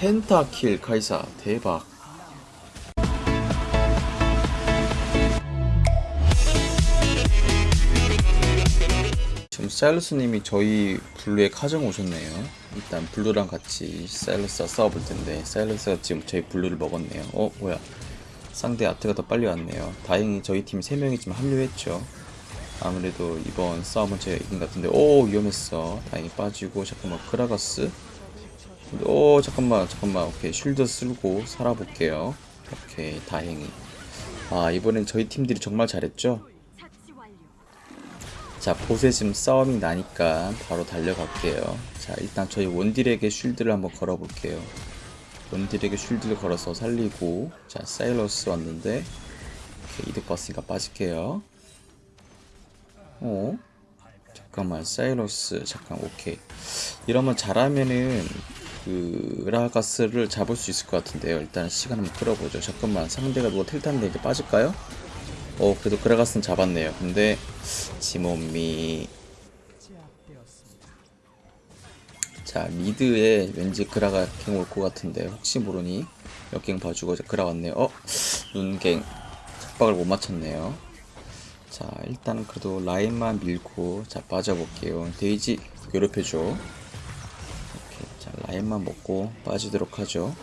pentakill 카이사 대박. 지금 사일러스님이 저희 blue에 카정 오셨네요. 일단 blue랑 같이 사일러스와 싸워볼 텐데 사일러스가 지금 저희 blue를 먹었네요. 어 뭐야. 상대 아트가 더 빨리 왔네요. 다행히 저희 팀 3명이 지금 합류했죠. 아무래도 이번 싸움은 제가 이긴 것 같은데. 오 위험했어. 다행히 빠지고. 잠깐만 그라가스 오 잠깐만 잠깐만. 오케이 쉴드 쓸고 살아볼게요. 오케이 다행히. 아 이번엔 저희 팀들이 정말 잘했죠? 자 보세 지금 싸움이 나니까 바로 달려갈게요. 자 일단 저희 원딜에게 쉴드를 한번 걸어볼게요. 원딜에게 쉴드를 걸어서 살리고 자 사일러스 왔는데 이득 봤으니까 빠질게요. 어? 잠깐만 사이러스. 잠깐 오케이. 이러면 잘하면은 그 라가스를 잡을 수 있을 것 같은데요. 일단 시간 한번 끌어보죠. 잠깐만 상대가 누가 텔타는데 이제 빠질까요? 어 그래도 그라가스는 잡았네요. 근데 지몬미 자 미드에 왠지 그라가 갱 올 것 같은데 혹시 모르니 역갱 봐주고 이제 그라 왔네요. 어? 눈갱. 착박을 못 맞췄네요. 자 일단은 그래도 라인만 밀고 자 빠져볼게요. 데이지 괴롭혀줘 라인만 먹고 빠지도록 하죠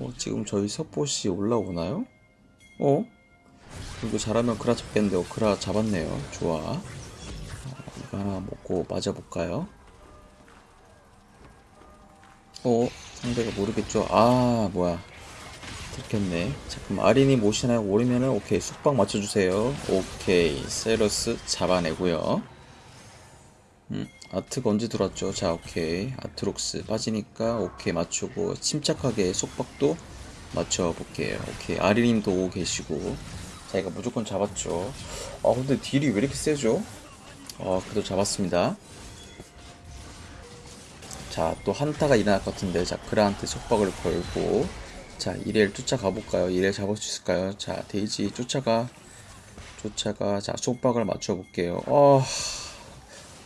어 지금 저희 석보시 올라오나요? 어? 이거 잘하면 그라 잡겠는데 어 그라 잡았네요 좋아 자, 이거 하나 먹고 빠져볼까요? 어? 상대가 모르겠죠? 아 뭐야 들켰네 잠깐만 아린이 모시나요? 모르면은 오케이 숙박 맞춰주세요 오케이 세러스 잡아내고요 음, 아트가 언제 들어왔죠? 자 오케이. 아트록스 빠지니까 오케이 맞추고 침착하게 속박도 맞춰볼게요. 오케이. 아린님도 오고 계시고. 자 이거 무조건 잡았죠. 아 근데 딜이 왜 이렇게 세죠? 어 그래도 잡았습니다. 자 또 한타가 일어날 것 같은데. 자 그라한테 속박을 걸고. 자 이렐 쫓아가 볼까요? 이렐 잡을 수 있을까요? 자 데이지 쫓아가 쫓아가. 자 속박을 맞춰 볼게요. 어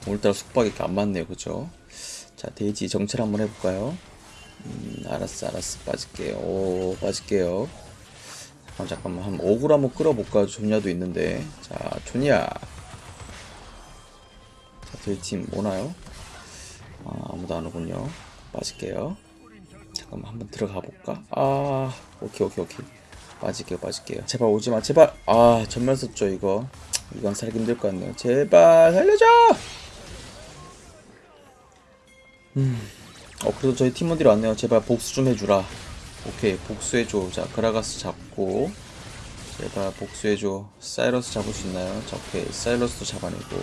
오늘따라 속박이 안 맞네요. 그죠? 자 데이지 정찰 한번 해볼까요? 음 알았어 알았어. 빠질게요. 오 빠질게요. 잠깐만 잠깐만 한 어그로 한번 끌어볼까요? 존야도 있는데. 자 존야. 자 저희 팀 오나요? 아, 아무도 안 오군요. 빠질게요. 잠깐만 한번 들어가 볼까? 아 오케이 오케이 오케이. 빠질게요 빠질게요. 제발 오지마 제발. 아 전멸 썼죠 이거. 이건 살기 힘들 것 같네요. 제발 살려줘 음 어 그래도 저희 팀원들이 왔네요. 제발 복수 좀 해주라. 오케이 복수해줘. 자 그라가스 잡고. 제발 복수해줘. 사이러스 잡을 수 있나요? 자 오케이. 사이러스도 잡아내고.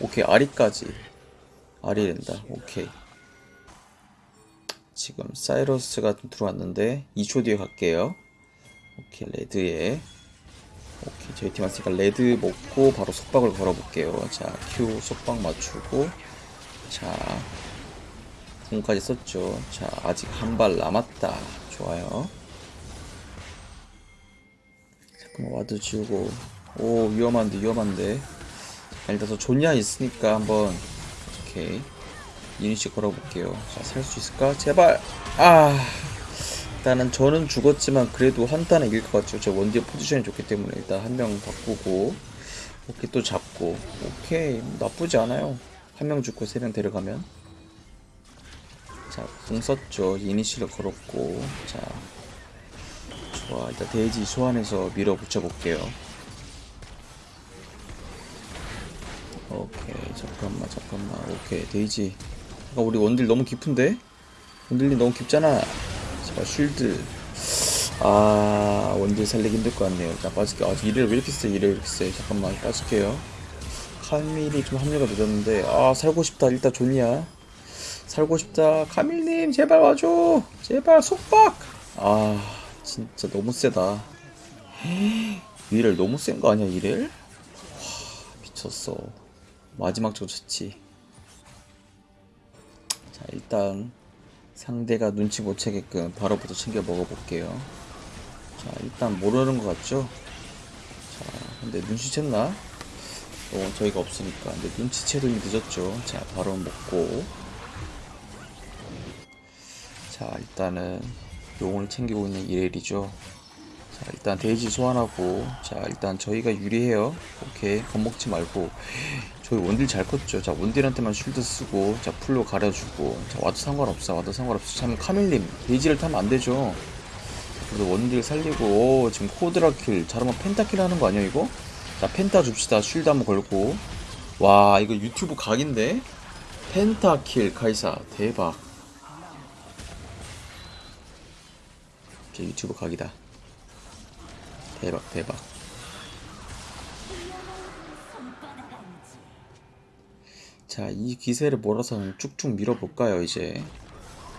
오케이 아리까지. 아리 된다. 오케이. 지금 사이러스가 들어왔는데 2초 뒤에 갈게요. 오케이 레드에. 오케이 저희 팀 왔으니까 레드 먹고 바로 속박을 걸어볼게요. 자 Q 속박 맞추고. 자 궁까지 썼죠 자 아직 한 발 남았다 좋아요 잠깐만 ward 지우고 오 위험한데 위험한데 자, 일단 저 존야 있으니까 한번 오케이 이니시 걸어볼게요. 자, 살 수 있을까? 제발! 아! 일단은 저는 죽었지만 그래도 한타는 이길 것 같죠. 제 원딜 포지션이 좋기 때문에 일단 한 명 바꾸고 오케이 또 잡고 오케이 뭐 나쁘지 않아요. 한 명 죽고 세 명 데려가면 자, 궁 썼죠. 이니시를 걸었고 자 좋아 일단 데이지 소환해서 밀어붙여 볼게요. 오케이 잠깐만 잠깐만 오케이 데이지 아, 우리 원딜 너무 깊은데? 원딜이 너무 깊잖아. 제발 shield. 아, 원딜 살리기 힘들 것 같네요. 일단 빠질게요. 아, 이렐 왜 이렇게 세? 이렐 왜 이렇게 세? 잠깐만, 빠질게요. 카밀이 좀 합류가 늦었는데, 아, 살고 싶다. 일단 존야. 살고 싶다. 카밀님, 제발 와줘. 제발, 속박! 아, 진짜 너무 세다. 이를 너무 센 거 아니야, 이를? 와, 미쳤어. 마지막 조쳤지. 자 일단 상대가 눈치 못 채게끔 바로부터 챙겨 먹어볼게요 자 일단 모르는 것 같죠 자 근데 눈치챘나 어 저희가 없으니까 근데 눈치채도 이미 늦었죠 자 바로 먹고 자 일단은 용을 챙기고 있는 이렐이죠. 자 일단 데이지 소환하고 자 일단 저희가 유리해요. 오케이 겁먹지 말고. 저희 원딜 잘 컸죠. 자 원딜한테만 쉴드 쓰고 자 풀로 가려주고. 자 와도 상관없어. 와도 상관없어. 참 카밀님 데이지를 타면 안 되죠? 그래서 원딜 살리고 오, 지금 quadra kill 잘하면 penta kill 하는 거 아니야 이거? 자 penta 줍시다. shield 한번 걸고. 와 이거 유튜브 각인데? 펜타킬 카이사 대박 제 유튜브 각이다. 대박 대박. 자 이 기세를 몰아서 쭉쭉 밀어볼까요 이제?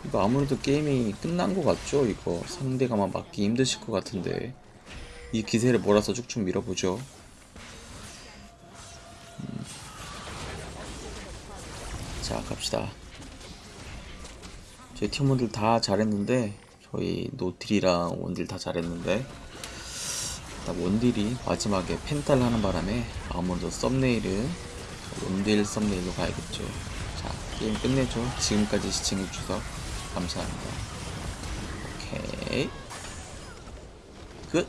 이거 아무래도 게임이 끝난 것 같죠 이거? 상대가만 막기 힘드실 것 같은데. 이 기세를 몰아서 쭉쭉 밀어보죠. 음. 자 갑시다. 저희 팀원들 다 잘했는데 저희 노틸이랑 원딜 다 잘했는데 원딜이 마지막에 펜탈 하는 바람에 아무래도 썸네일은 원딜 썸네일로 가야겠죠. 자 게임 끝내죠. 지금까지 시청해주셔서 감사합니다. 오케이. 끝